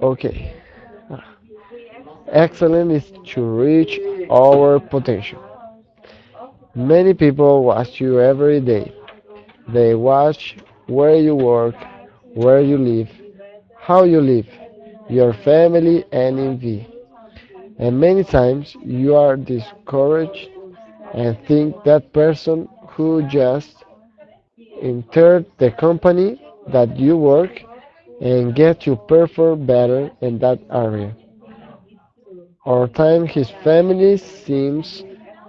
Okay. Excellence is to reach our potential. Many people watch you every day. They watch where you work, where you live, how you live, your family, and envy. And many times you are discouraged and think that person who just entered the company that you work and get to perform better in that area. Or time his family seems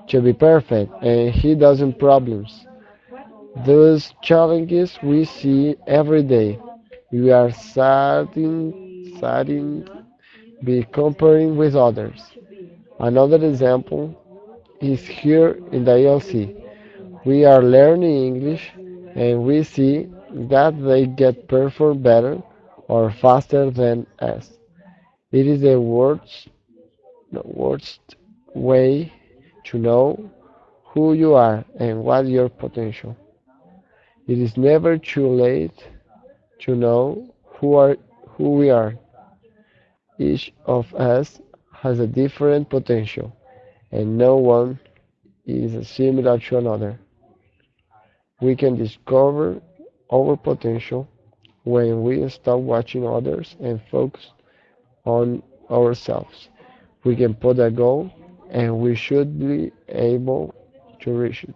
to be perfect and he doesn't problems. Those challenges we see every day. We are starting, starting be comparing with others. Another example is here in the ELC. We are learning English and we see that they get perform better or faster than us. It is the worst, the worst way to know who you are and what your potential. It is never too late to know who are who we are. Each of us has a different potential, and no one is similar to another. We can discover our potential when we stop watching others and focus on ourselves. We can put a goal and we should be able to reach it.